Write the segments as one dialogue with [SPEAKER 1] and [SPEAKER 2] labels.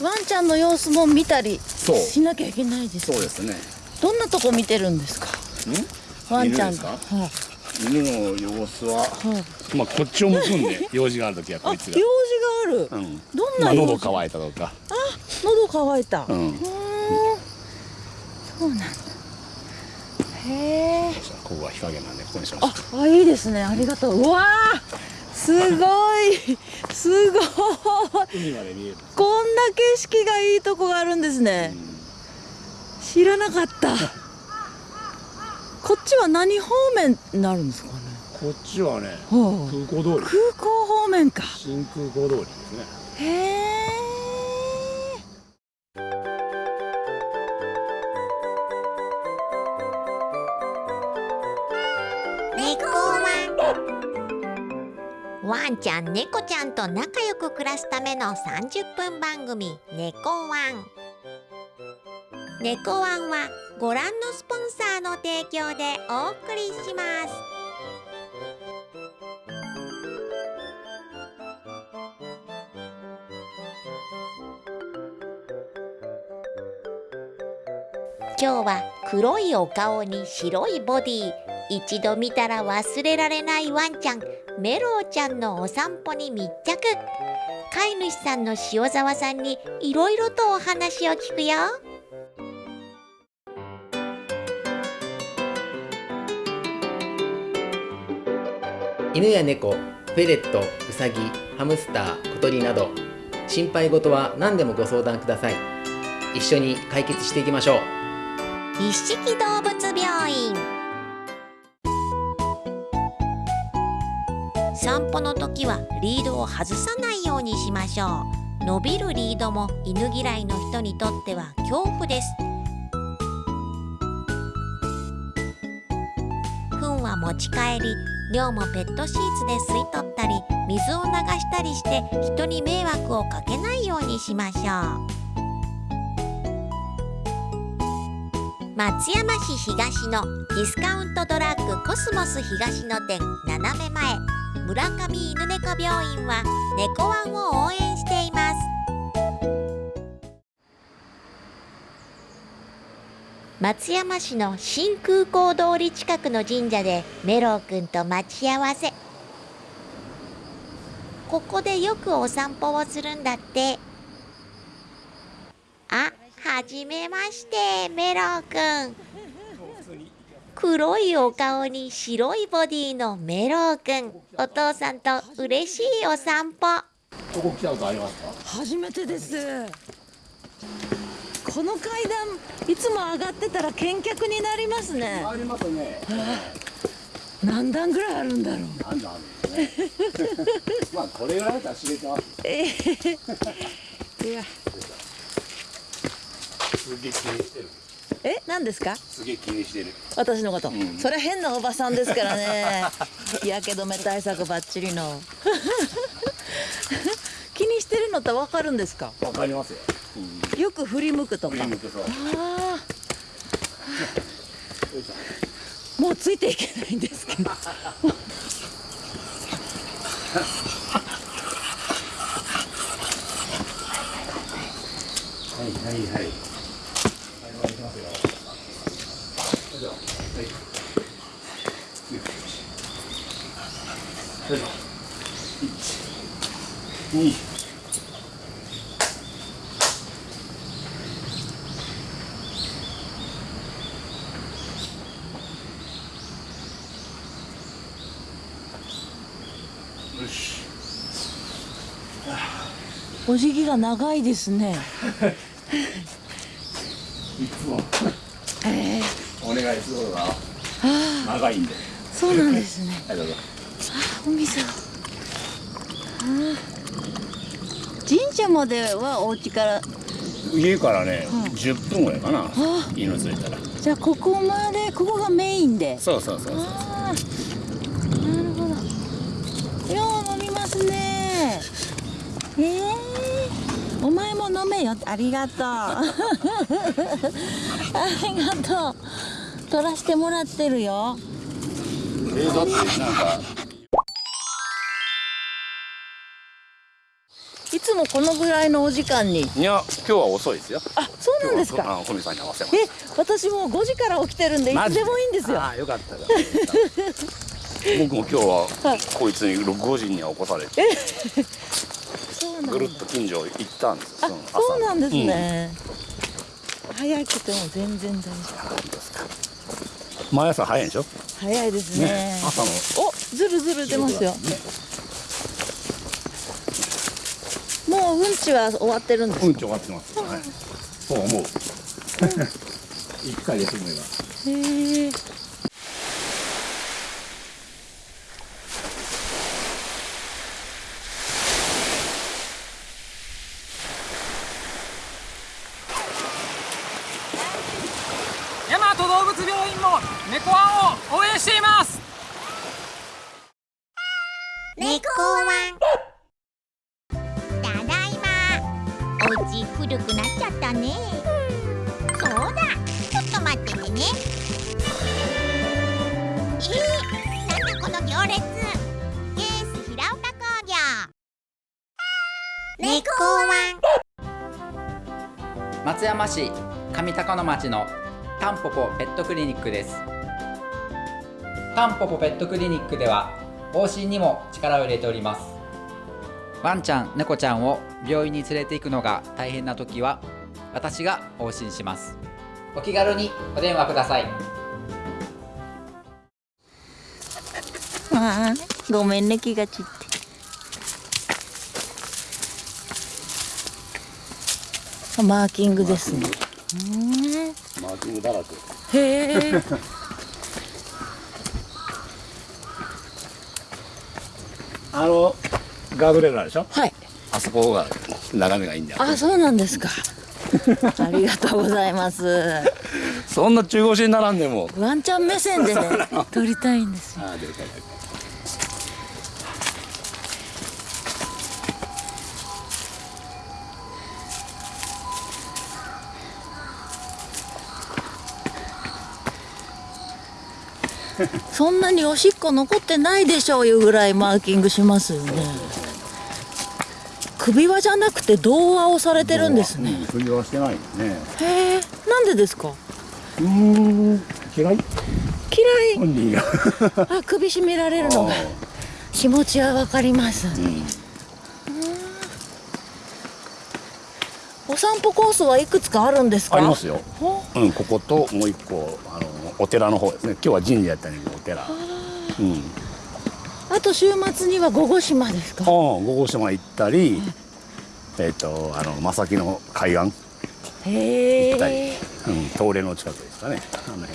[SPEAKER 1] ワンちゃんの様子も見たりしなきゃいけないです
[SPEAKER 2] そうですね。
[SPEAKER 1] どんなとこ見てるんですか？
[SPEAKER 2] ん？
[SPEAKER 1] ワンちゃん
[SPEAKER 2] 犬ですか？
[SPEAKER 1] はい。
[SPEAKER 2] 犬の様子は？
[SPEAKER 1] はい。
[SPEAKER 2] まあこっちを向くんで 用事がある時は
[SPEAKER 1] あ
[SPEAKER 2] こいつが。
[SPEAKER 1] 用事がある、
[SPEAKER 2] うん。
[SPEAKER 1] どん
[SPEAKER 2] まあ
[SPEAKER 1] な用事、
[SPEAKER 2] 喉乾いたとか。
[SPEAKER 1] あ喉乾いた、
[SPEAKER 2] うん。
[SPEAKER 1] ーん。そうなんだ。へえ
[SPEAKER 2] ここは日陰なんでここにしました
[SPEAKER 1] ああいいですね。ありがとう。うわーすごい。すごい。こんな景色がいいとこがあるんですね、知らなかった。こっちは何方面になるんですかね？
[SPEAKER 2] こっちはね
[SPEAKER 1] は
[SPEAKER 2] 空港通り。
[SPEAKER 1] あ、空港方面か。
[SPEAKER 2] 新空港通りですね。
[SPEAKER 1] へえ
[SPEAKER 3] ワンちゃん猫ちゃんと仲良く暮らすための30分番組「猫ワン」猫ワンはご覧のスポンサーの提供でお送りします。今日は黒いお顔に白いボディ。一度見たら忘れられないワンちゃんメロウちゃんのお散歩に密着。飼い主さんの塩沢さんにいろいろとお話を聞くよ。
[SPEAKER 4] 犬や猫、フェレット、ウサギ、ハムスター、小鳥など。心配事は何でもご相談ください。一緒に解決していきましょう。
[SPEAKER 3] 一色動物病院散歩の時はリードを外さないようにしましょう。伸びるリードも犬嫌いの人にとっては恐怖です。糞は持ち帰り尿もペットシーツで吸い取ったり水を流したりして人に迷惑をかけないようにしましょう。松山市東のディスカウントドラッグコスモス東野店斜め前。村上犬猫病院は猫ワンを応援しています。松山市の新空港通り近くの神社でメロウくんと待ち合わせ。ここでよくお散歩をするんだって。あはじめましてメロウくん黒いお顔に白いボディのメロウくんお父さんと嬉しいお散歩。
[SPEAKER 2] ここ来たことありますか？
[SPEAKER 1] 初めてです。この階段いつも上がってたら見客になりますね。
[SPEAKER 2] ありますね。
[SPEAKER 1] 何段ぐらいあるんだろう。
[SPEAKER 2] なんだあるんですね。まあこれぐらいだったら知れてます
[SPEAKER 1] えー いや。
[SPEAKER 2] すげえ気にしてる
[SPEAKER 1] え何ですか？
[SPEAKER 2] すげえ気にしてる。
[SPEAKER 1] 私のこと、
[SPEAKER 2] ん。
[SPEAKER 1] それ変なおばさんですからね。日焼け止め対策ばっちりの。気にしてるのってわかるんですか？
[SPEAKER 2] わかりますよ。
[SPEAKER 1] よく振り向くとか。
[SPEAKER 2] 振り向くそう
[SPEAKER 1] あもうついていけないんですけど。
[SPEAKER 2] はいはいはいますよ。よい。しょはい。よいしょ一二よし
[SPEAKER 1] お辞儀が長いですね
[SPEAKER 2] いつも。
[SPEAKER 1] へえ
[SPEAKER 2] お願いすることが長いんで。
[SPEAKER 1] そうなんですね。
[SPEAKER 2] はいどうぞ
[SPEAKER 1] お水があー。神社まではお家から。
[SPEAKER 2] 家からね、10分ぐらいかな。
[SPEAKER 1] あ
[SPEAKER 2] 犬連れたら。
[SPEAKER 1] じゃあここまでここがメインで。
[SPEAKER 2] そうそうそうそう
[SPEAKER 1] ああなるほどよう飲みますねええお前も飲めよありがとう。ありがとう。取らしてもらってるよ。
[SPEAKER 2] えだってなんか
[SPEAKER 1] いつつもこのぐらいのお時間に？
[SPEAKER 2] いや今日は遅いですよ。
[SPEAKER 1] あそうなんですか？
[SPEAKER 2] 今日はあこみさんに合わせます。
[SPEAKER 1] え私もう5時から起きてるんでいつでもいいんですよ。
[SPEAKER 2] ああよかったよ僕も今日は
[SPEAKER 1] はい。
[SPEAKER 2] こいつに5時には起こされてぐるっと近所行ったんです
[SPEAKER 1] あ
[SPEAKER 2] よ
[SPEAKER 1] そうなんですね、早くても全然大丈夫。
[SPEAKER 2] うんですか毎朝早いんでしょ？
[SPEAKER 1] 早いですね。
[SPEAKER 2] ね朝の。
[SPEAKER 1] おずるずる出ますよもううんちは終わってるんです
[SPEAKER 2] うんち終わってます、はい、そう思う。一回休めば
[SPEAKER 1] へえ
[SPEAKER 5] 大和動物病院も猫ワンを応援しています。
[SPEAKER 3] 猫ワン。ただいま。お家古くなっちゃったね。そうだ。ちょっと待っててね。えー、なんだこの行列。ケース平岡工業。猫ワン。
[SPEAKER 6] 松山市上高野町のタンポポペットクリニックですタンポポペットクリニックでは往診にも力を入れております。ワンちゃん猫ちゃんを病院に連れて行くのが大変な時は私が往診します。お気軽にお電話ください。
[SPEAKER 1] あーごめんね気が散って。あマーキングですね。
[SPEAKER 2] マーキング。だらけ。
[SPEAKER 1] へえ
[SPEAKER 2] あのガードレールあるでしょ？
[SPEAKER 1] はい。
[SPEAKER 2] あそこが眺めがいいんだよ。
[SPEAKER 1] あそうなんですか。ありがとうございます。
[SPEAKER 2] そんな中腰に並んでも。
[SPEAKER 1] ワンちゃん目線でね撮りたいんですよ。
[SPEAKER 2] ああ出るか出るか
[SPEAKER 1] そんなにおしっこ残ってないでしょういうぐらいマーキングしますよね。首輪じゃなくて胴輪をされてるんですね。
[SPEAKER 2] うん首はしてないよね。
[SPEAKER 1] へえなんでですか？
[SPEAKER 2] うーん嫌い。
[SPEAKER 1] 嫌い？あ首絞められるのが気持ちはわかります。
[SPEAKER 2] うん。
[SPEAKER 1] お散歩コースはいくつかあるんですか？
[SPEAKER 2] ありますよ。
[SPEAKER 1] ほ
[SPEAKER 2] う。んここともう一個あのお寺の方ですね。今日は神社やったんやけ寺うん。
[SPEAKER 1] あと週末には午後島ですか？
[SPEAKER 2] 五号島行ったりえっ、とあの正木の海岸。
[SPEAKER 1] へ
[SPEAKER 2] 行ったり。
[SPEAKER 1] え
[SPEAKER 2] うん、東霊の近くですかね。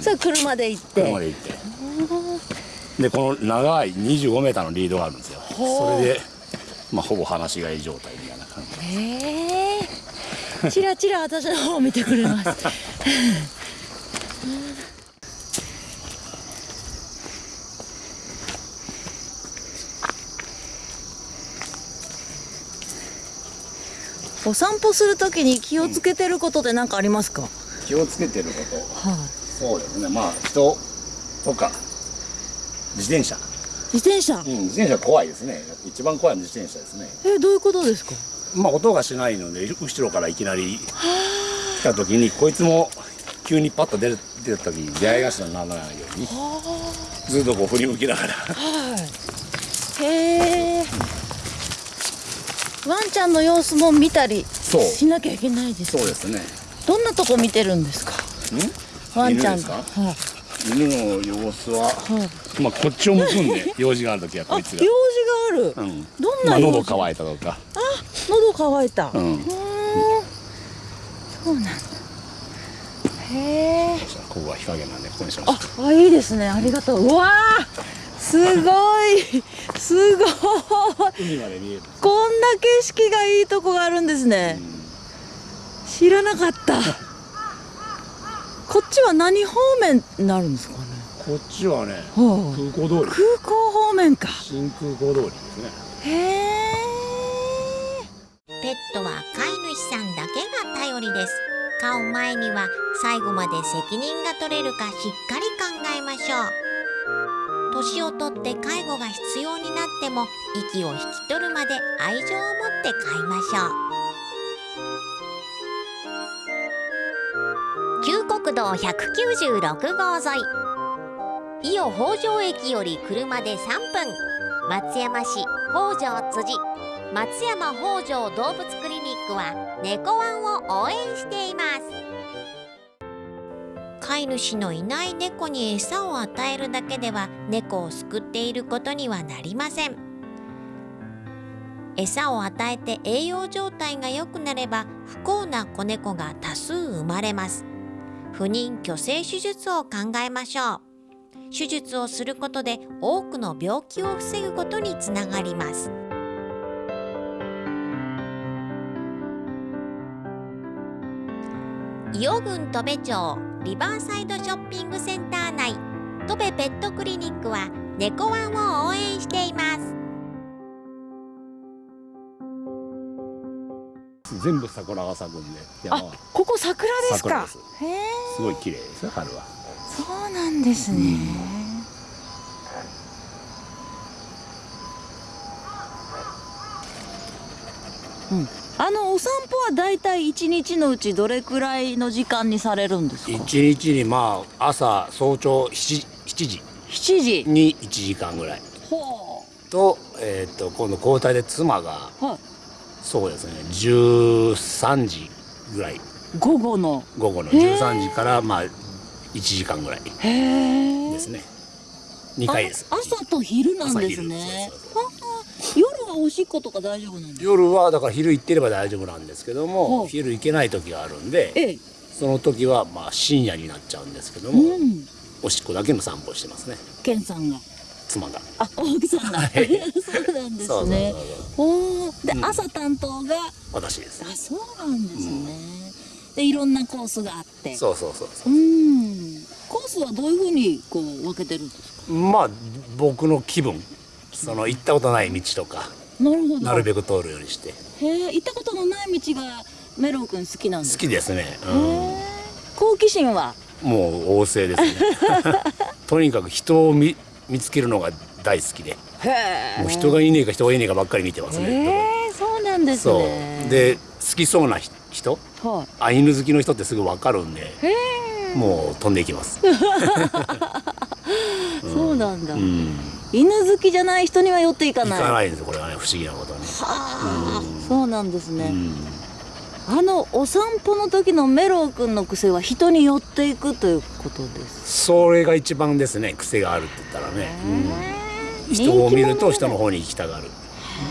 [SPEAKER 1] それ車で行って。
[SPEAKER 2] 車で行って。でこの長い25メーターのリードがあるんですよ。それでまあほぼ放し飼い状態みたいな感じ
[SPEAKER 1] へえ。チラチラ私の方を見てくれます お散歩するときに気をつけてることって何かありますか、はい、
[SPEAKER 2] 気をつけてること。そうですね。まあ人とか自転車。
[SPEAKER 1] 自転車、
[SPEAKER 2] うん自転車怖いですね。一番怖いのは自転車ですね。
[SPEAKER 1] えどういうことですか？
[SPEAKER 2] まあ音がしないので後ろからいきなり来た時にこいつも急にパッと出る出た時に出会い頭にならないようにずっとこう振り向きながら。
[SPEAKER 1] はい。へえワンちゃんの様子も見たりしなきゃいけないです
[SPEAKER 2] そうですね。
[SPEAKER 1] どんなとこ見てるんですか？ワンちゃん
[SPEAKER 2] 犬ですか？
[SPEAKER 1] はい。
[SPEAKER 2] 犬の様子は、
[SPEAKER 1] はい。
[SPEAKER 2] まあこっちを向くんで 用事がある時は
[SPEAKER 1] あ用事
[SPEAKER 2] こいつが。
[SPEAKER 1] がある、
[SPEAKER 2] うん。
[SPEAKER 1] どん
[SPEAKER 2] まあ
[SPEAKER 1] な用事、
[SPEAKER 2] 喉乾いたとか。
[SPEAKER 1] 喉乾いた、
[SPEAKER 2] うん。
[SPEAKER 1] ーん。そうなんだ。へえ
[SPEAKER 2] ここは日陰なんでここにしました
[SPEAKER 1] ああいいですね。ありがとう。うわーすごい。すごい。
[SPEAKER 2] 海まで見える
[SPEAKER 1] こんな景色がいいとこがあるんですね、知らなかった。こっちは何方面になるんですかね？
[SPEAKER 2] こっちはね
[SPEAKER 1] は
[SPEAKER 2] 空港通り。
[SPEAKER 1] あ、空港方面か。
[SPEAKER 2] 新空港通りですね。
[SPEAKER 1] へえ
[SPEAKER 3] ペットは飼い主さんだけが頼りです。飼う前には最後まで責任が取れるかしっかり考えましょう年をとって介護が必要になっても息を引き取るまで愛情を持って飼いましょう。旧国道196号沿い。伊予北条駅より車で3分。松山市北条辻。松山北条動物クリニックは猫ワンを応援しています。飼い主のいない猫に餌を与えるだけでは猫を救っていることにはなりません。餌を与えて栄養状態が良くなれば不幸な子猫が多数生まれます。不妊去勢手術を考えましょう。手術をすることで多くの病気を防ぐことにつながります。伊予郡戸部町リバーサイドショッピングセンター内。戸部ペットクリニックは猫ワンを応援しています。
[SPEAKER 2] 全部桜が咲くんで山は。
[SPEAKER 1] ここ桜ですか？
[SPEAKER 2] す
[SPEAKER 1] へえ
[SPEAKER 2] すごい綺麗ですよ春は。
[SPEAKER 1] そうなんですね、うんあのお散歩はだいたい一日のうちどれくらいの時間にされるんですか？
[SPEAKER 2] 一日にまあ朝早朝 7, 7時。
[SPEAKER 1] 7時。
[SPEAKER 2] に1時間ぐらい。
[SPEAKER 1] ほ
[SPEAKER 2] と,、えー、と今度交代で妻が
[SPEAKER 1] う、はい、
[SPEAKER 2] そうですね13時ぐらい。
[SPEAKER 1] 午後の。
[SPEAKER 2] 午後の
[SPEAKER 1] へー。
[SPEAKER 2] 13時からまあ1時間ぐらい
[SPEAKER 1] へえ
[SPEAKER 2] ですね。2回です。
[SPEAKER 1] あ朝と昼なんですね。夜はおしっことか大丈夫なんですか？
[SPEAKER 2] 夜はだから昼行ってれば大丈夫なんですけども、
[SPEAKER 1] はい
[SPEAKER 2] 昼行けない時があるんで
[SPEAKER 1] ええ。
[SPEAKER 2] その時はまあ深夜になっちゃうんですけど
[SPEAKER 1] う
[SPEAKER 2] も、
[SPEAKER 1] ん。
[SPEAKER 2] おしっこだけの散歩してますね。
[SPEAKER 1] ケンさんが。
[SPEAKER 2] 妻が。
[SPEAKER 1] あ奥さんが。
[SPEAKER 2] はい。
[SPEAKER 1] そうなんですね。おーで、
[SPEAKER 2] うん。
[SPEAKER 1] 朝担当が
[SPEAKER 2] 私です。
[SPEAKER 1] あそうなんですね、でいろんなコースがあって。
[SPEAKER 2] そうそうそうそう。
[SPEAKER 1] うん。コースはどういうふうにこう分けてるんですか？
[SPEAKER 2] まあ僕の気分。その行ったことない道とか
[SPEAKER 1] なるほど。
[SPEAKER 2] なるべく通るようにして。
[SPEAKER 1] へえ行ったことのない道がメロウ君好きなんです
[SPEAKER 2] 好きですね、
[SPEAKER 1] へえ好奇心は？
[SPEAKER 2] うん、もう旺盛ですね。とにかく人を見見つけるのが大好きで。
[SPEAKER 1] へえ
[SPEAKER 2] もう人がいねえか人がいねえかばっかり見てますね、
[SPEAKER 1] へえそうなんです
[SPEAKER 2] そう。
[SPEAKER 1] ね
[SPEAKER 2] で好きそうな人？
[SPEAKER 1] はい。
[SPEAKER 2] あ犬好きの人ってすぐ分かるんでもう飛んでいきます、
[SPEAKER 1] そうなんだ、
[SPEAKER 2] うん、
[SPEAKER 1] 犬好きじゃない人には寄っていか
[SPEAKER 2] 行
[SPEAKER 1] ない。
[SPEAKER 2] かないんですこれはね。不思議なことに、
[SPEAKER 1] はあ、そうなんですね、
[SPEAKER 2] うん、
[SPEAKER 1] あのお散歩の時のメロウ君の癖は人に寄っていくということです。
[SPEAKER 2] それが一番ですね癖があるって言ったらね、うん、人を見ると人の方に行きたがる、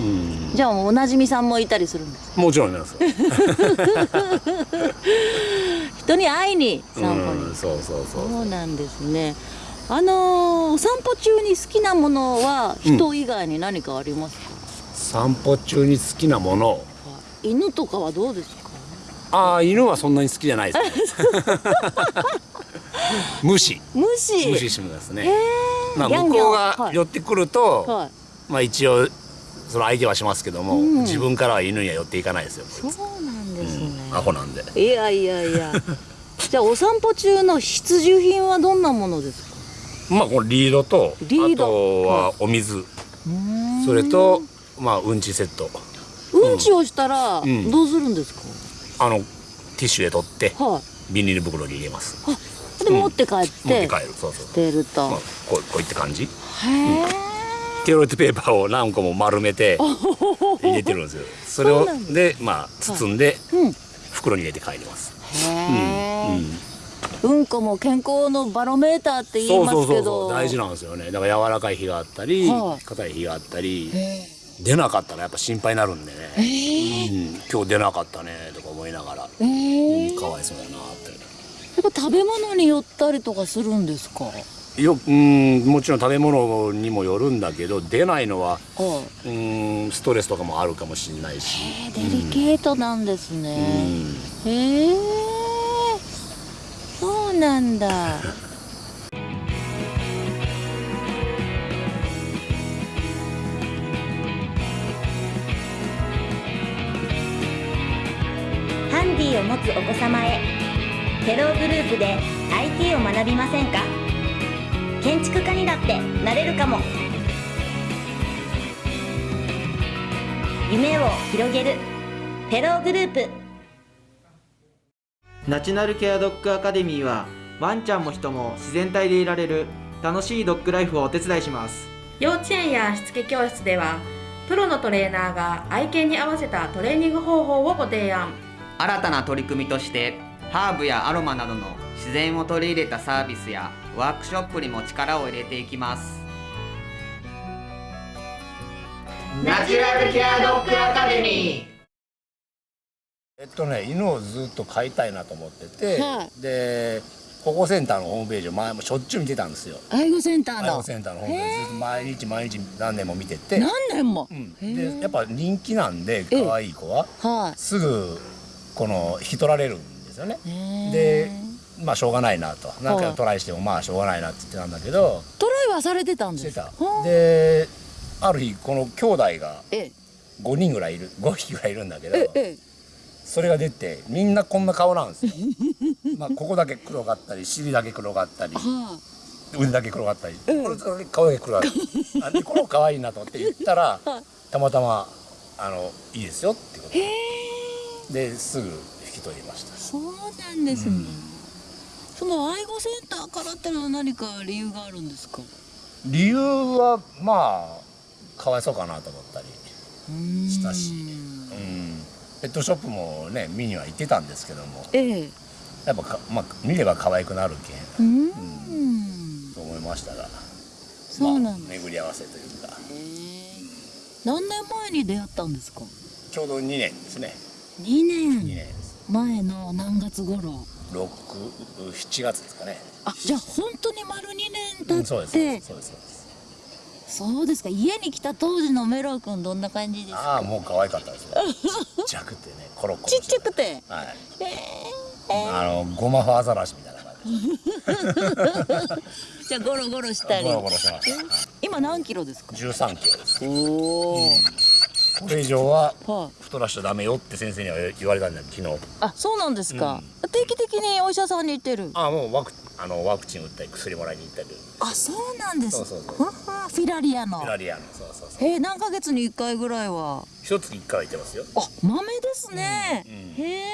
[SPEAKER 2] うん、
[SPEAKER 1] じゃあおなじみさんもいたりするんです
[SPEAKER 2] もちろんです。
[SPEAKER 1] 人に会いに散歩に、
[SPEAKER 2] うん、そうそうそう。
[SPEAKER 1] そうなんですねあのーお散歩中に好きなものは人以外に何かありますか、
[SPEAKER 2] 散歩中に好きなもの。
[SPEAKER 1] 犬とかはどうですか？
[SPEAKER 2] ああ犬はそんなに好きじゃないですね。無 視
[SPEAKER 1] 虫
[SPEAKER 2] 無視しますね、
[SPEAKER 1] へ
[SPEAKER 2] まあ、向こうが
[SPEAKER 1] はい
[SPEAKER 2] 寄ってくると、
[SPEAKER 1] はい。
[SPEAKER 2] まあ一応その相手はしますけども、
[SPEAKER 1] うん。
[SPEAKER 2] 自分からは犬には寄っていかないですよ、
[SPEAKER 1] そうなんですね、
[SPEAKER 2] アホなんで。
[SPEAKER 1] いやいやいや。じゃあお散歩中の必需品はどんなものですか？
[SPEAKER 2] まあこのリードと
[SPEAKER 1] リード。
[SPEAKER 2] あとはお水、それとまあうんちセット。
[SPEAKER 1] うん。ちをしたら
[SPEAKER 2] ん。
[SPEAKER 1] どうするんですか、
[SPEAKER 2] あのティッシュで取って
[SPEAKER 1] はい。
[SPEAKER 2] ビニール袋に入れます。
[SPEAKER 1] で持って帰って、
[SPEAKER 2] 持って帰る。そうそう。
[SPEAKER 1] 出ると、
[SPEAKER 2] まあ、こうこういった感じ。
[SPEAKER 1] へえ、
[SPEAKER 2] テロレットペーパーを何個も丸めて入れてるんですよ。それを
[SPEAKER 1] そうなんだ。
[SPEAKER 2] でまあ包んで
[SPEAKER 1] うん。へ
[SPEAKER 2] 袋に入れて帰ります、
[SPEAKER 1] え、
[SPEAKER 2] うん
[SPEAKER 1] うん、こも健康のバロメーターって言いますけど。
[SPEAKER 2] 大事なんですよね。だから柔らかい日があったり
[SPEAKER 1] はい。
[SPEAKER 2] 硬い日があったり
[SPEAKER 1] へ
[SPEAKER 2] 出なかったらやっぱ心配になるんでね、
[SPEAKER 1] え。へ
[SPEAKER 2] うん、今日出なかったねとか思いながら、
[SPEAKER 1] えへえ。
[SPEAKER 2] うんかわいそうやなって。
[SPEAKER 1] やっぱ食べ物によったりとかするんですか？
[SPEAKER 2] ようんもちろん食べ物にもよるんだけど出ないのは
[SPEAKER 1] は
[SPEAKER 2] うんストレスとかもあるかもしれないし、
[SPEAKER 1] いデリケートなんです
[SPEAKER 2] う
[SPEAKER 1] ね、
[SPEAKER 2] ん、
[SPEAKER 1] へえなんだ。
[SPEAKER 7] ハンディを持つお子様へテログループで IT を学びませんか？建築家にだってなれるかも。夢を広げるフェローグループ。
[SPEAKER 8] ナチュラルケアドッグアカデミーはワンちゃんも人も自然体でいられる楽しいドッグライフをお手伝いします。
[SPEAKER 9] 幼稚園やしつけ教室ではプロのトレーナーが愛犬に合わせたトレーニング方法をご提案。
[SPEAKER 10] 新たな取り組みとしてハーブやアロマなどの自然を取り入れたサービスやワークショップにも力を入れていきます。
[SPEAKER 4] ナチュラルケアドッグアカデミー
[SPEAKER 2] えっとね犬をずっと飼いたいなと思ってて、
[SPEAKER 1] は
[SPEAKER 2] で保護センターのホームページを前もしょっちゅう見てたんですよ。
[SPEAKER 1] 愛護センターの。
[SPEAKER 2] 愛護センターのホームページずっと毎日毎日何年も見てて。
[SPEAKER 1] 何年も、
[SPEAKER 2] うん。でやっぱ人気なんで可愛い子は
[SPEAKER 1] はい。
[SPEAKER 2] すぐこの引き取られるんですよね。でまあしょうがないなと。何回もトライしてもまあしょうがないなって言ってたんだけど
[SPEAKER 1] トライはされてたんです
[SPEAKER 2] してた。
[SPEAKER 1] はあ。
[SPEAKER 2] である日この兄弟が
[SPEAKER 1] ええ。
[SPEAKER 2] 5人ぐらいいる5匹ぐらいいるんだけど
[SPEAKER 1] ええ
[SPEAKER 2] それが出てみんなこんな顔なんですよ。まあここだけ黒かったり尻だけ黒かったり
[SPEAKER 1] は
[SPEAKER 2] 腕だけ黒かったり、これだけ顔だけ黒かったり この可愛いなと思って言ったら たまたまあのいいですよってことで。ですぐ引き取りました。
[SPEAKER 1] あそうなんですね、その愛護センターからってのは何か理由があるんですか？
[SPEAKER 2] 理由はまあかわいそうかなと思ったりしたし、うん、ペットショップもね見には行ってたんですけども。
[SPEAKER 1] ええ。
[SPEAKER 2] やっぱか、まあ、見れば可愛くなるけん。
[SPEAKER 1] うん。
[SPEAKER 2] と思いましたが。
[SPEAKER 1] そうなんだ、
[SPEAKER 2] 巡り合わせというか。
[SPEAKER 1] 何年前に出会ったんですか？
[SPEAKER 2] ちょうど2年ですね。
[SPEAKER 1] 2年。
[SPEAKER 2] 2年
[SPEAKER 1] 前の何月頃
[SPEAKER 2] ？67月ですかね。
[SPEAKER 1] あじゃあ本当に丸2
[SPEAKER 2] うん
[SPEAKER 1] 年
[SPEAKER 2] そう
[SPEAKER 1] 経って
[SPEAKER 2] です。そうです。そうです
[SPEAKER 1] そうですか。家に来た当時のメロウ君どんな感じですか？
[SPEAKER 2] ああもう可愛かったですよちっちゃくてねコロコロ
[SPEAKER 1] ちっちゃくて？
[SPEAKER 2] はい。あのゴマフアザラシみたいな感じ。
[SPEAKER 1] じゃあゴロゴロしたり。
[SPEAKER 2] ゴロゴロしてました、はい。
[SPEAKER 1] 今何キロですか
[SPEAKER 2] ？13キロです。
[SPEAKER 1] おお、
[SPEAKER 2] これ以上は
[SPEAKER 1] はい。
[SPEAKER 2] 太らしちゃダメよって先生には言われたんだよ昨日。
[SPEAKER 1] あそうなんですか、定期的にお医者さんに行ってる。
[SPEAKER 2] ああもうワクあのワクチン打ったり薬もらいに行ったり。
[SPEAKER 1] あそうなんです。
[SPEAKER 2] そうそうそう。
[SPEAKER 1] フィラリアの。
[SPEAKER 2] フラリアの。そうそうそう。
[SPEAKER 1] へえ何ヶ月に1回ぐらいは。
[SPEAKER 2] 一月一回は行ってますよ。
[SPEAKER 1] あ豆ですね、
[SPEAKER 2] うん
[SPEAKER 1] へえ。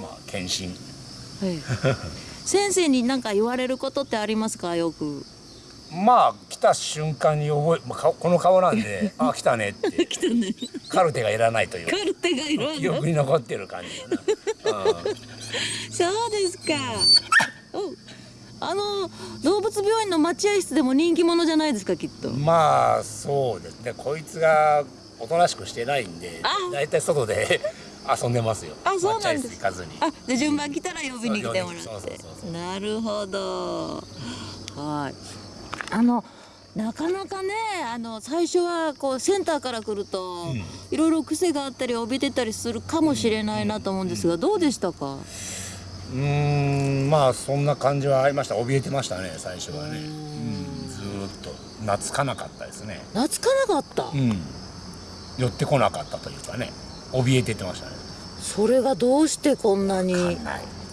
[SPEAKER 2] まあ検診。
[SPEAKER 1] はい。先生に何か言われることってありますか？よく。
[SPEAKER 2] まあ来た瞬間に覚え、まあ、顔この顔なんで あ来たねって。
[SPEAKER 1] 来たね。
[SPEAKER 2] カルテがいらないという。
[SPEAKER 1] カルテがいろい
[SPEAKER 2] 記
[SPEAKER 1] ろ
[SPEAKER 2] 憶に残ってる感じだな、うん。
[SPEAKER 1] そうですかおあの動物病院の待合室でも人気者じゃないですかきっと。
[SPEAKER 2] まあそうですね。こいつがおとなしくしてないんで
[SPEAKER 1] あ。
[SPEAKER 2] だいたい外で 遊んでますよ。
[SPEAKER 1] あそうなんです。あで順番来たら呼びに来てもらって。なるほど。はい。あのなかなかねあの最初はこうセンターから来ると、いろいろ癖があったり怯えてたりするかもしれないなと思うんですが、どうでしたか？
[SPEAKER 2] うーんまあそんな感じはありました。怯えてましたね最初はね。うんずーっと。懐かなかったですね。
[SPEAKER 1] 懐かなかった、
[SPEAKER 2] うん。寄ってこなかったというかね。怯えててましたね。
[SPEAKER 1] それがどうしてこんなに？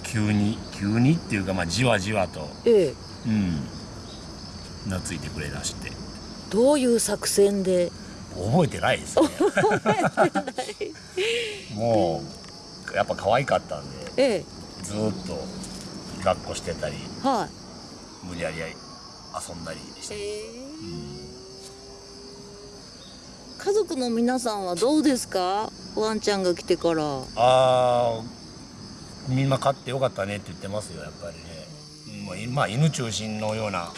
[SPEAKER 2] 急に急にっていうかまあじわじわと。
[SPEAKER 1] ええ。
[SPEAKER 2] うん。懐いてくれだして。
[SPEAKER 1] どういう作戦で？
[SPEAKER 2] 覚えてないですね。もうやっぱ可愛かったんで。
[SPEAKER 1] ええ
[SPEAKER 2] ずーっと抱っこしてたり
[SPEAKER 1] はい。
[SPEAKER 2] 無理やり遊んだりして、
[SPEAKER 1] 家族の皆さんはどうですか？ワンちゃんが来てから。
[SPEAKER 2] ああみんな飼ってよかったねって言ってますよやっぱりね、うんまあ犬中心のような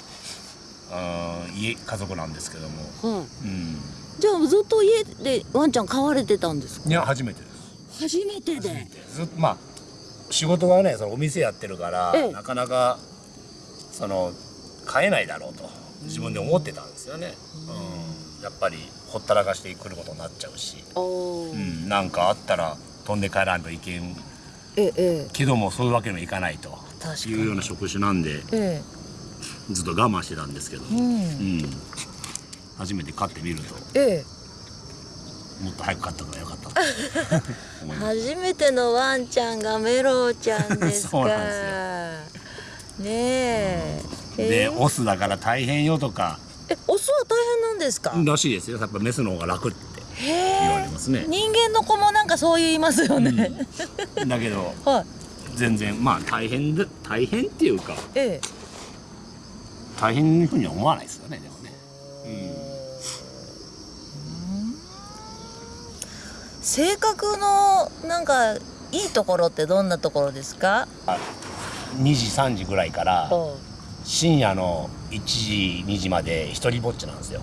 [SPEAKER 2] あー家家族なんですけども、
[SPEAKER 1] はい。
[SPEAKER 2] うん、
[SPEAKER 1] じゃあずっと家でワンちゃん飼われてたんですか？
[SPEAKER 2] いや初めてです。
[SPEAKER 1] 初めてで。
[SPEAKER 2] ずっとまあ仕事がねそのお店やってるから、
[SPEAKER 1] ええ。
[SPEAKER 2] なかなかその飼えないだろうと自分で思ってたんですよね、うん、やっぱりほったらかしてくることになっちゃうし、うん、なんかあったら飛んで帰らんといけん。
[SPEAKER 1] えええ
[SPEAKER 2] けどもそういうわけにもいかないと。いうような職種なんで
[SPEAKER 1] ええ。
[SPEAKER 2] ずっと我慢してたんですけど、
[SPEAKER 1] えうん。
[SPEAKER 2] うん。初めて飼ってみると。
[SPEAKER 1] え
[SPEAKER 2] もっと早く飼った方がよかった
[SPEAKER 1] 初めてのワンちゃんがメロウちゃんですか。
[SPEAKER 2] そうなんです
[SPEAKER 1] ねえ、
[SPEAKER 2] でオスだから大変よとか。
[SPEAKER 1] えオスは大変なんですか？ら
[SPEAKER 2] しいですよ。やっぱメスの方が楽って
[SPEAKER 1] へ
[SPEAKER 2] 言われ
[SPEAKER 1] え
[SPEAKER 2] ますね。
[SPEAKER 1] 人間の子もなんかそう言いますよね、
[SPEAKER 2] だけど
[SPEAKER 1] はい。
[SPEAKER 2] 全然まあ大変で大変っていうか。
[SPEAKER 1] ええ。
[SPEAKER 2] 大変なふうには思わないですよねでもね、
[SPEAKER 1] 性格のなんかいいところってどんなところですか
[SPEAKER 2] ？2時3時ぐらいから
[SPEAKER 1] お
[SPEAKER 2] 深夜の1時2時まで一人ぼっちなんですよ。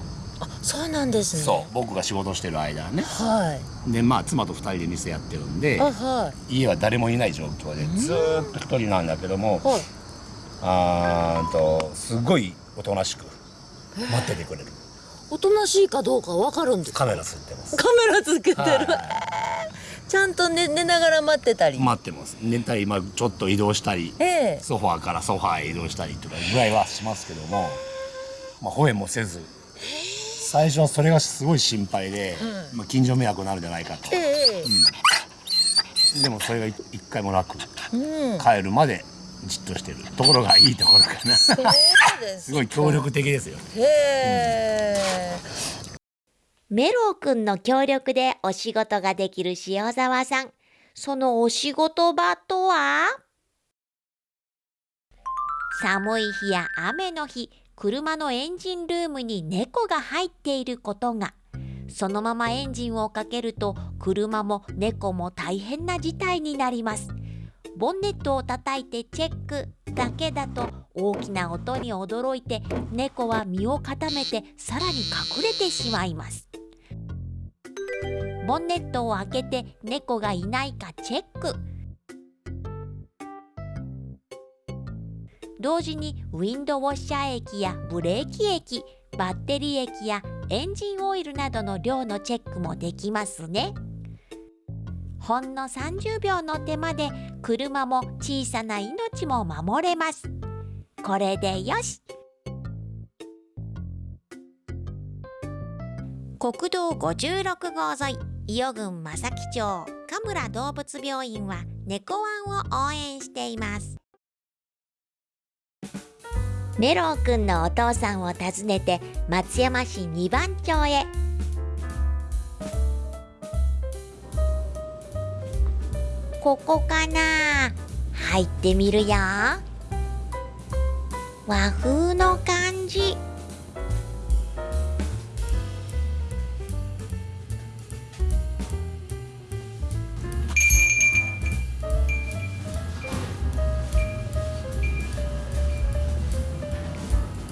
[SPEAKER 1] そうなんですね。
[SPEAKER 2] そう僕が仕事してる間はね。
[SPEAKER 1] はい。
[SPEAKER 2] でまあ妻と2人で店やってるんで
[SPEAKER 1] あはい。
[SPEAKER 2] 家は誰もいない状況でずーっと一人なんだけども
[SPEAKER 1] はい。
[SPEAKER 2] あーんとすごいおとなしく待っててくれる
[SPEAKER 1] おとなしいかどうかわかるんで。すか
[SPEAKER 2] カメラつってます。
[SPEAKER 1] カメラつけてる、ちゃんと寝寝ながら待ってたり。
[SPEAKER 2] 待ってます。寝たり、まあ、ちょっと移動したり。
[SPEAKER 1] ええ。
[SPEAKER 2] ソファーからソファーへ移動したりとかぐらいはしますけども、まあ、吠えもせず。最初はそれがすごい心配で、まあ、近所迷惑になるんじゃないかと、
[SPEAKER 1] ええ。
[SPEAKER 2] でもそれが一一回もなく
[SPEAKER 1] うん。
[SPEAKER 2] 帰るまでじっとしてるところがいいところかな
[SPEAKER 1] す
[SPEAKER 2] すごい協力的ですよ
[SPEAKER 1] へえ、
[SPEAKER 3] メロウくんの協力でお仕事ができる塩沢さん。そのお仕事場とは？寒い日や雨の日、車のエンジンルームに猫が入っていることが。そのままエンジンをかけると車も猫も大変な事態になります。ボンネットを叩いてチェックだけだと大きな音に驚いて猫は身を固めてさらに隠れてしまいます。ボンネットを開けて猫がいないかチェック同時にウィンドウォッシャー液やブレーキ液バッテリー液やエンジンオイルなどの量のチェックもできますねほんの30秒の手間で車も小さな命も守れます。これでよし。国道56号沿い伊予郡正木町神村動物病院は猫ワンを応援しています。メロウくんのお父さんを訪ねて松山市二番町へ。ここかな？入ってみるよ。和風の感じ。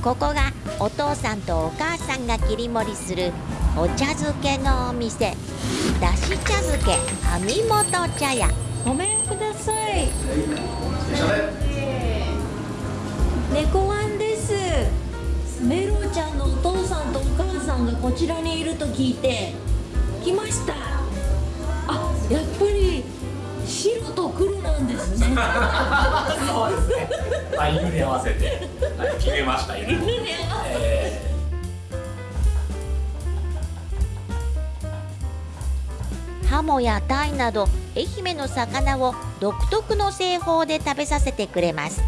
[SPEAKER 3] ここがお父さんとお母さんが切り盛りするお茶漬けのお店。だし茶漬け網本茶屋。
[SPEAKER 1] ごめんください。猫ワンです。メロちゃんのお父さんとお母さんがこちらにいると聞いて来ました。あやっぱり白と黒なんですね。
[SPEAKER 2] そうですね。あ、犬に合わせて、はい、決めました。犬。
[SPEAKER 1] 犬に合わせて。
[SPEAKER 3] ハモやタイなど愛媛の魚を独特の製法で食べさせてくれます。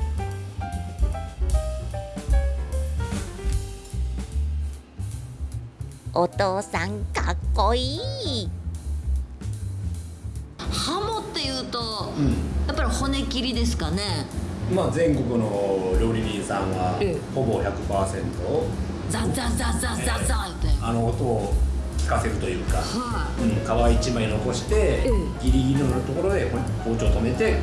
[SPEAKER 3] お父さんかっこいい。
[SPEAKER 1] ハモっていうと、やっぱり骨切りですかね。
[SPEAKER 2] まあ全国の料理人さんは
[SPEAKER 1] ええ。
[SPEAKER 2] ほぼ100%
[SPEAKER 1] ザザザザザザって
[SPEAKER 2] あの音を聞かせるというか、
[SPEAKER 1] は
[SPEAKER 2] うん、皮一枚残して、
[SPEAKER 1] ええ。
[SPEAKER 2] ギリギリのところで包丁を止めて、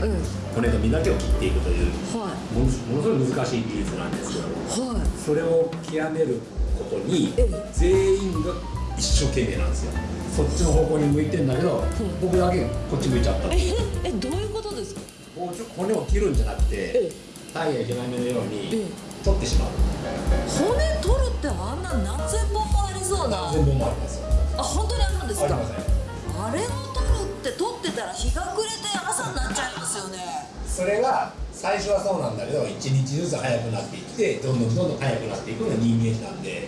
[SPEAKER 2] 骨と身だけを切っていくという
[SPEAKER 1] は
[SPEAKER 2] ものすものすごい難しい技術なんですけど
[SPEAKER 1] はい。
[SPEAKER 2] それを極めることに全員が一生懸命なんですよ。そっちの方向に向いてんだけど、僕だけこっち向いちゃった。
[SPEAKER 1] え えどういうことですか？
[SPEAKER 2] 包丁骨を切るんじゃなくてタイやヒラメのように取ってしまう。
[SPEAKER 1] 骨取るってあんな何千本もありそうな。
[SPEAKER 2] 全部もありますよ
[SPEAKER 1] あ本当にあるんですか？
[SPEAKER 2] あ
[SPEAKER 1] れを取るって取ってたら日が暮れて朝になっちゃいますよね。
[SPEAKER 2] それが最初はそうなんだけど一日ずつ早くなっていってどんどんどんどん早くなっていくのが人間なんで。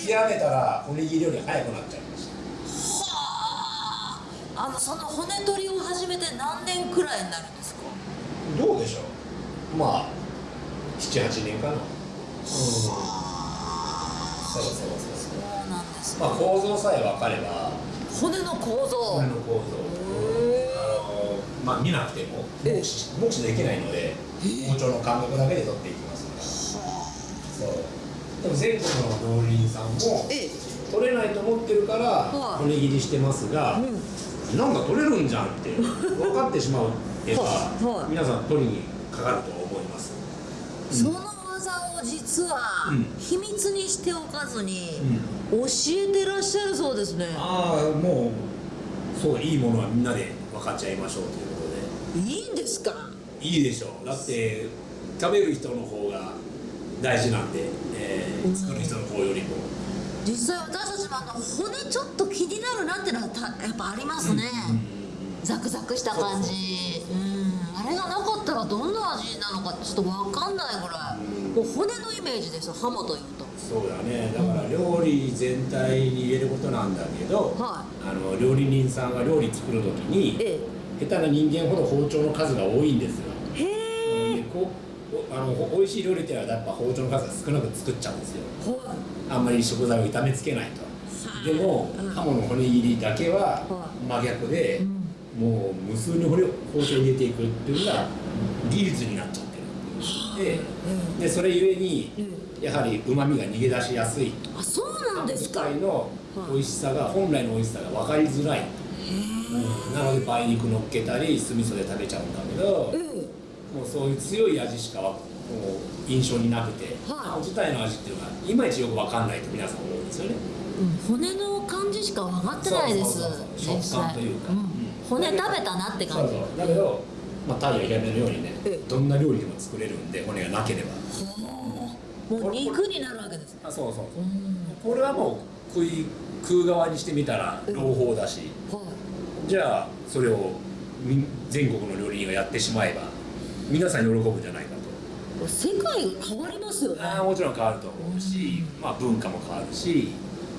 [SPEAKER 2] 極めたらおにぎりより早くなっちゃいました。
[SPEAKER 1] あ。のその骨取りを始めて何年くらいになるんですか？
[SPEAKER 2] どうでしょう。まあ7 78年かな、うん、そうそうそうまあ構造さえ分かれば。
[SPEAKER 1] 骨の構造。
[SPEAKER 2] 骨の構造。あのまあ見なくても目視目視できないので包丁の感覚だけで取っていきますからそう。でも全国の料理人さんも取れないと思ってるから骨切りしてますが、なんか取れるんじゃんって分かってしまうってば皆さん取りにかかると思います、
[SPEAKER 1] その技を実は秘密にしておかずに教えてらっしゃるそうですね、
[SPEAKER 2] ああもうそういいものはみんなで分かっちゃいましょうということで。
[SPEAKER 1] いいんですか？
[SPEAKER 2] いいでしょう。だって食べる人の方が大事なんで、えー作る人の方よりも。
[SPEAKER 1] 実際私たちもあの骨ちょっと気になるなってのはたやっぱありますね、ザクザクした感じ。うん。あれがなかったらどんな味なのかちょっと分かんないぐらいもう骨のイメージですよハモというと。
[SPEAKER 2] そうだね。だから料理全体に入れることなんだけど、あの料理人さんが料理作る時に、下手な人間ほど包丁の数が多いんですよ。
[SPEAKER 1] へ
[SPEAKER 2] でこうおあのほ美味しい料理っていうのはやっぱ包丁の数が少なく作っちゃうんですよ。あんまり食材を炒めつけないと。でもハモの骨切りだけは真逆で、もう無数に骨を包丁に入れていくっていうのが技術になっちゃってるででそれゆえにやはりうまみが逃げ出しやすい。
[SPEAKER 1] あそうなんですか。
[SPEAKER 2] の美味しさが本来の美味しさが分かりづらい、うん。なので梅肉乗っけたり酢味噌で食べちゃうんだけど、もうそういう強い味しかもう印象になくて、自体の味っていうのがいまいちよく分かんないと皆さん思うんですよね
[SPEAKER 1] うん。骨の感じしか分かってないです。
[SPEAKER 2] 食感というか、
[SPEAKER 1] 骨食べたなって感じ。
[SPEAKER 2] だけど、まあ、タイやヒラメのようにねどんな料理でも作れるんで骨がなければ。
[SPEAKER 1] もう肉になるわけです
[SPEAKER 2] あそうそう。これはもう食い食う側にしてみたら朗報だし、じゃあそれをみ全国の料理人がやってしまえば皆さん喜ぶんじゃないかと。
[SPEAKER 1] 世界が変わりますよね。
[SPEAKER 2] ああもちろん変わると思うし、まあ文化も変わるし。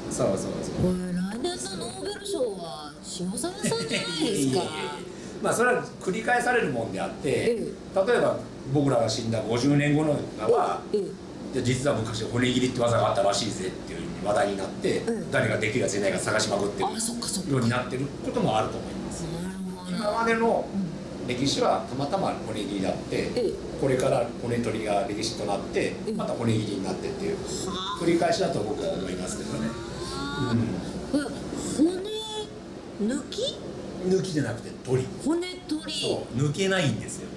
[SPEAKER 2] そうそうそう。
[SPEAKER 1] これ来年のノーベル賞は塩沢さんじゃないですか
[SPEAKER 2] まあそれは繰り返されるもんであって、例えば僕らが死んだ50年後のは、いや実は昔骨切りって技があったらしいぜっていう話題になって、誰ができるやついないか探しまくってるようになってることもあると思います。今までの歴史はたまたま骨切りだって、これから骨取りが歴史となって、また骨切りになってっていう繰り返しだと僕は思いますけどね。
[SPEAKER 1] 骨抜き？
[SPEAKER 2] 抜きじゃなくて取り。
[SPEAKER 1] 骨取り。
[SPEAKER 2] そう抜けないんですよ。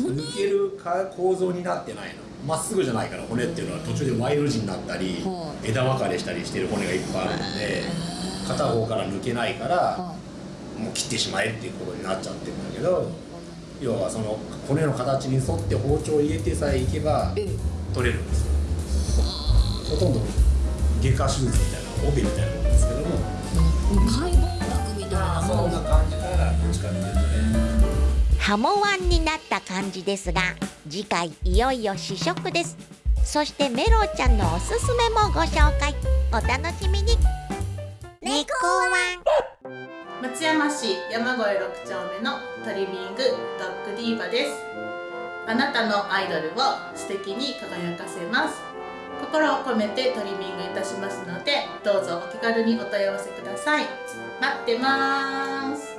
[SPEAKER 2] 抜けるか構造になってないの。まっすぐじゃないから骨っていうのは途中で Y の字になったり枝分かれしたりしてる骨がいっぱいあるので片方から抜けないからもう切ってしまえっていうことになっちゃってるんだけど要はその骨の形に沿って包丁を入れてさえいけば取れるんですよ。ほとんど外科手術みたいな帯みたいなもんですけども。
[SPEAKER 1] 解剖
[SPEAKER 3] ハモワンになった感じですが次回いよいよ試食です。そしてメロちゃんのおすすめもご紹介。お楽しみに。猫ワン。
[SPEAKER 9] 松山市山越6丁目のトリミングドッグディーバです。あなたのアイドルを素敵に輝かせます。心を込めてトリミングいたしますのでどうぞお気軽にお問い合わせください。待ってます。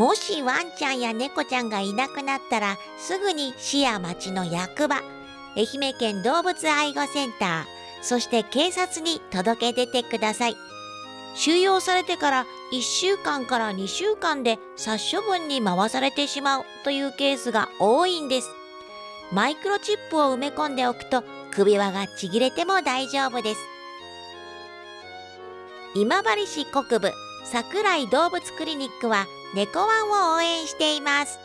[SPEAKER 3] もしワンちゃんや猫ちゃんがいなくなったらすぐに市や町の役場愛媛県動物愛護センターそして警察に届け出てください。収容されてから1週間から2週間で殺処分に回されてしまうというケースが多いんです。マイクロチップを埋め込んでおくと首輪がちぎれても大丈夫です。今治市国部桜井動物クリニックは猫ワンを応援しています。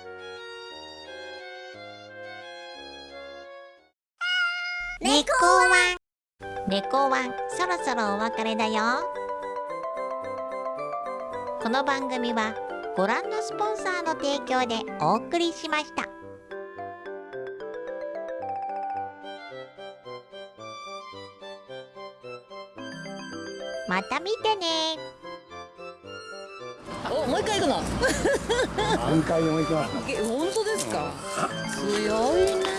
[SPEAKER 3] 猫ワン。猫ワンそろそろお別れだよ。この番組はご覧のスポンサーの提供でお送りしました。また見てね。
[SPEAKER 1] おもう一回行くの。
[SPEAKER 2] 何回でも行きます。
[SPEAKER 1] え本当ですか？強いね